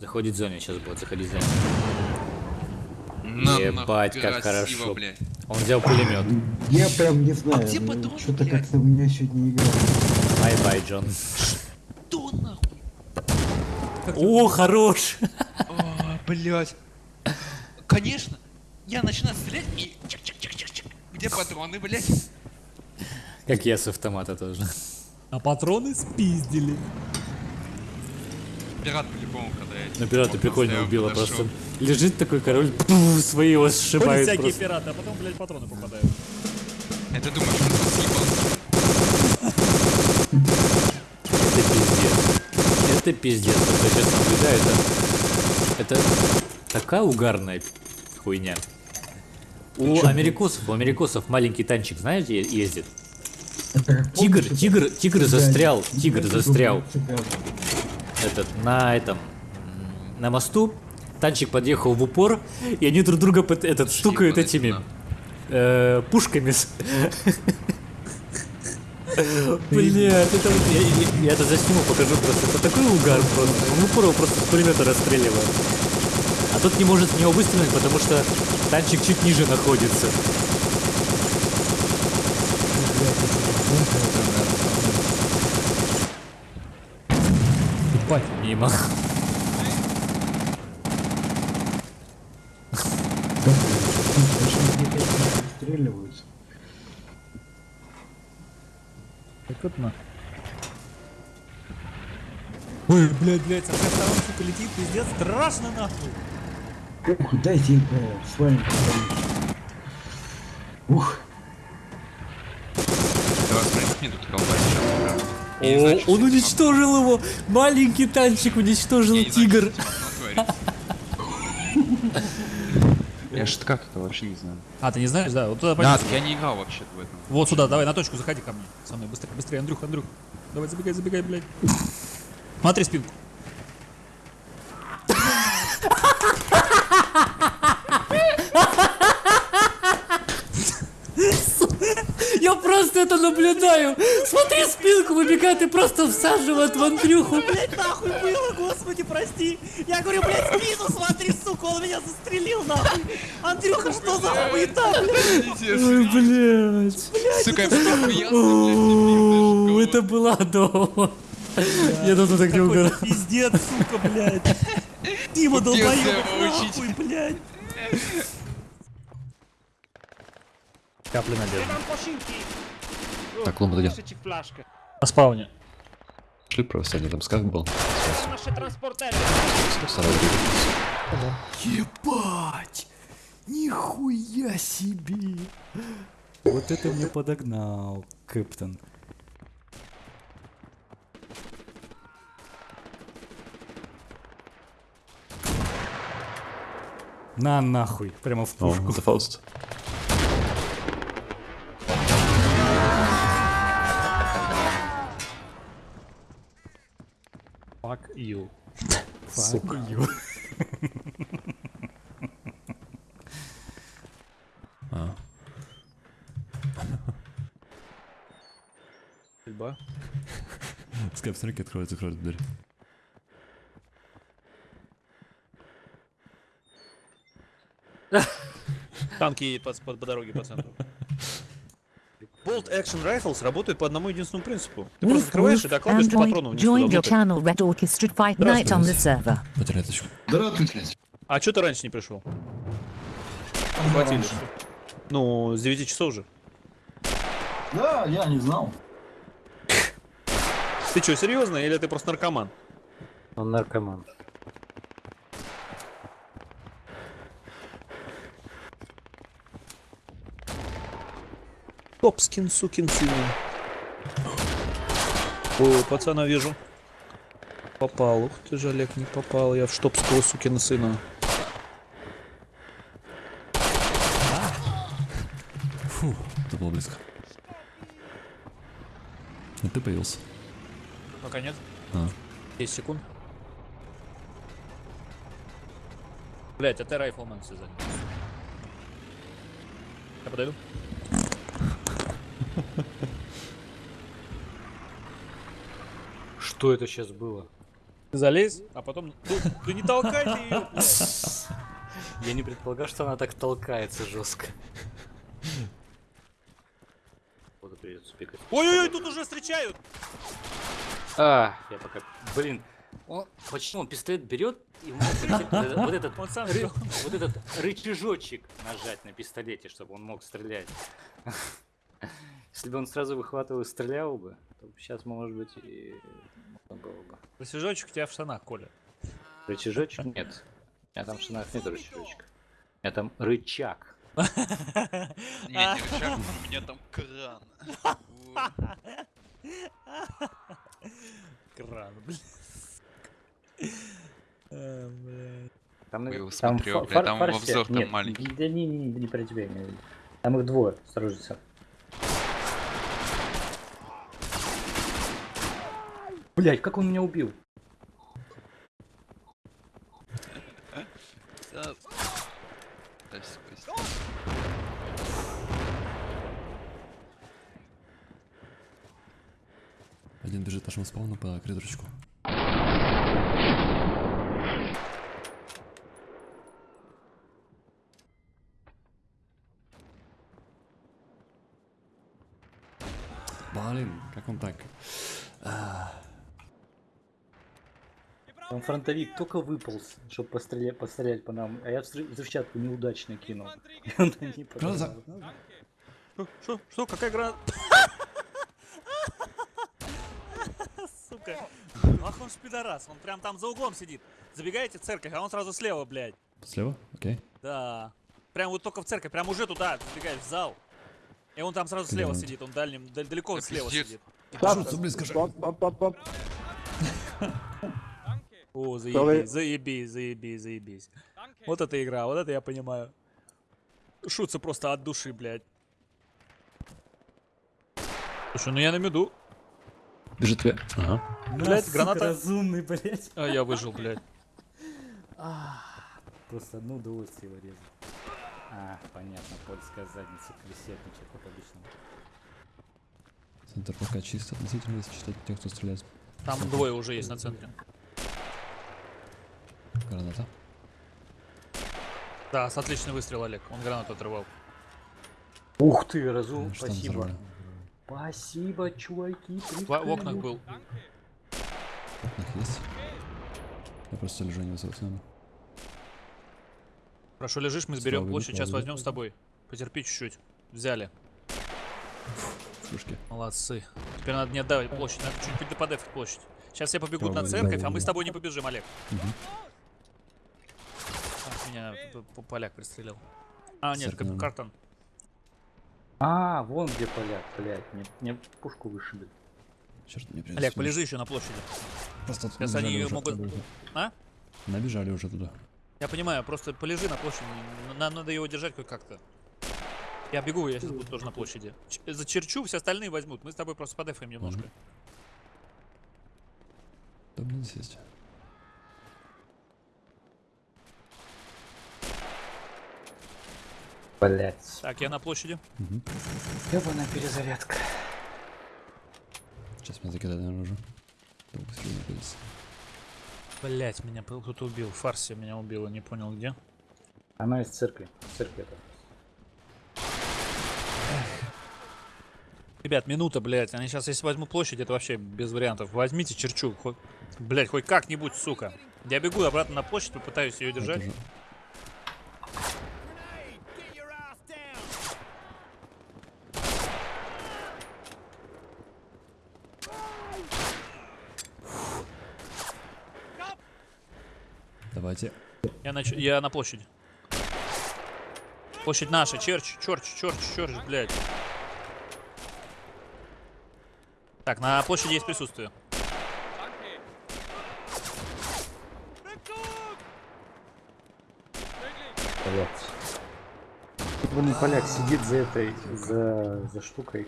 Заходит в зоне, сейчас будет заходить в зоне. На, Ебать, как красиво, хорошо. блядь. Он взял пулемет. Я прям не знаю, где ну, патроны, что-то как-то у меня сегодня игра. Bye-bye, Джон. Что нахуй? О, хорош! А, блядь. Конечно. Я начинаю стрелять и чик-чик-чик-чик-чик. Где патроны, блядь? Как я с автомата тоже. А патроны спиздили. Пират по-любому, когда я... Ну, пирата прикольно убило подошел. просто. Лежит такой король, пф, свои его Ходят сшибают всякие просто. пираты, а потом, блядь, патроны попадают. Это думаешь, он съебался? Это пиздец. Это пиздец. Я сейчас наблюдаю, это... Это такая угарная хуйня. У америкосов, у америкосов маленький танчик, знаете, е- ездит. Тигр, тигр, тигр застрял, тигр застрял. Этот, на этом, на мосту. Танчик подъехал в упор, и они друг друга под- этот, стукают ебаный этими э, пушками. Блять, это вот- я, я- я это засниму, покажу просто. Это такой угар просто. В упор его просто с пулемета расстреливает. А тот не может в него выстрелить, потому что танчик чуть ниже находится. Ебать. Мимо. Мне расстреливаются? Так вот на. Ой, блядь, блядь, со всех сторон, сука, летит, пиздец, страшно нахуй. Ух, дайте им с вами поговорить. Ух, 20 минут колбасить. Я не знаю, О, что он уничтожил его! Маленький танчик уничтожил Я тигр! что. Я ж как это вообще не знаю. А, ты не знаешь, да? Вот туда Да, пойдем. так я не играл вообще в этом. Вот сюда, давай, на точку, заходи ко мне. Со мной, быстрее, быстрее, Андрюх, Андрюх. Давай, забегай, забегай, блядь. Смотри спинку. Я просто это наблюдаю! Смотри, спинку выбегает и просто всаживает в Андрюху! Блядь, нахуй было, господи, прости. Я говорю, блядь, спину смотри, сука, он меня застрелил, нахуй. Андрюха, что за хуета, блядь? Ой, блядь! Сука, я Это было дома! Я тут так не угорал. Пиздец, сука, блядь. Дима, долбоёб, нахуй, блядь. Капли надежды. Так, клумба идет. На спауне. Шли просто один там скак был. Ебать! Нихуя себе! Вот это мне подогнал, Кэптон. На нахуй, прямо в О, пушку. это Fuck you. Fuck you. Стрельба. Скайп, смотри, как откроется, закроется дверь. Танки по, по, по дороге по центру. Bolt Action Rifles работает по одному единственному принципу. Ты просто Woof открываешь и woof, докладываешь по патрону Android, вниз туда join your внутрь. channel Red Orchestra Fight Night on the server. Потеряй точку. А что ты раньше не пришел? Хватили. Ну, с 9 часов же. Да, я не знал. Ты что, серьезно, или ты просто наркоман? Он наркоман. Топскин, сукин сын. О, пацана вижу. Попал. Ух ты же, Олег, не попал. Я в штопского сукина сына. Это было близко. А ты появился. Пока нет. А. 10 секунд. Блять, а ты райфлмен все занял. Я подойду. Что это сейчас было? Залезь, а потом... Ты, не толкайте ее. Я не предполагал, что она так толкается жестко. Вот придется пикать. Ой-ой-ой, тут уже встречают. А, я пока... Блин, он, почему он пистолет берет и мог вот этот- вот этот рычажочек нажать на пистолете, чтобы он мог стрелять. Если бы он сразу выхватывал и стрелял бы, то сейчас, может быть, и можно было бы. Рычажочек у тебя в штанах, Коля. Рычажочек нет. У меня там в штанах нет рычажочка. У меня там рычаг. Не, не рычаг, у меня там кран. Кран, блядь. Там, Я его там фа- бля, фар- там фарси- обзор там нет, маленький. Да не, не, не, не про тебя. Там их двое, осторожно. Блять, как он меня убил? Один бежит нашему спауну по коридорчику. Блин, как он так? Там фронтовик только выполз, чтобы пострелять, пострелять по нам, а я взрыв- взрывчатку неудачно кинул. И он не Граната! подорвал. Что, что, какая граната? Сука. Ах он ж пидорас, он прям там за углом сидит. Забегаете в церковь, а он сразу слева, блядь. Слева? Окей. Да. Прям вот только в церковь, прям уже туда забегаешь в зал. И он там сразу слева он? сидит, он дальним, дал- далеко Да слева сидит. Кажется, близко же. О, заебись, заебись, заебись, заебись. Вот это игра, вот это я понимаю. Шутся просто от души, блядь. Слушай, ну я на меду. Бежит тебе. Ага. Блядь, сука, граната. разумный, блядь. А я выжил, блядь. Просто одно удовольствие его резать. А, понятно, польская задница, кресетничек, как обычно. Центр пока чисто относительно, если считать тех, кто стреляет. Там двое уже есть на центре. Граната. Да, с отличный выстрел, Олег. Он гранату отрывал. Ух ты, разум, Ну, спасибо. Спасибо, чуваки, В, в окнах был. В окнах есть. Я просто лежу не нами. Хорошо лежишь, мы сберем Слава площадь, сейчас слава возьмем с тобой. Потерпи чуть-чуть. Взяли. Флюшки. Молодцы. Теперь надо не отдавать площадь, надо чуть-чуть подефать площадь. Сейчас все побегут на Давай, церковь, а мы с тобой не побежим, Олег. Мгм. Меня поляк пристрелил. А, нет, наверное. картон. А, вон где поляк, блядь, мне, мне пушку вышибли. Черт, мне придется. Олег, полежи еще на площади. Просто Сейчас они могут-. А? Набежали уже туда. Я понимаю, просто полежи на площади. Нам надо его держать хоть как-то. Я бегу, я сейчас буду тоже на площади. Ч- зачерчу, все остальные возьмут. Мы с тобой просто подефаем немножко. Там не сесть. Блять. Так, я на площади. Угу. Ебаная перезарядка. Сейчас меня закидают, находится. Блять, меня кто-то убил. Фарси меня убила, не понял где. Она из церкви. Церкви это. Ребят, минута, блядь. Они сейчас, если возьмут площадь, это вообще без вариантов. Возьмите черчу. Хоть, блядь, хоть как-нибудь, сука. Я бегу обратно на площадь, попытаюсь ее Это держать. Давайте. Я на, я на площади. Площадь наша, черч, черч, черч, черч, блядь. Так, на площади есть присутствие. Блять. Вон поляк сидит за этой, за, за штукой.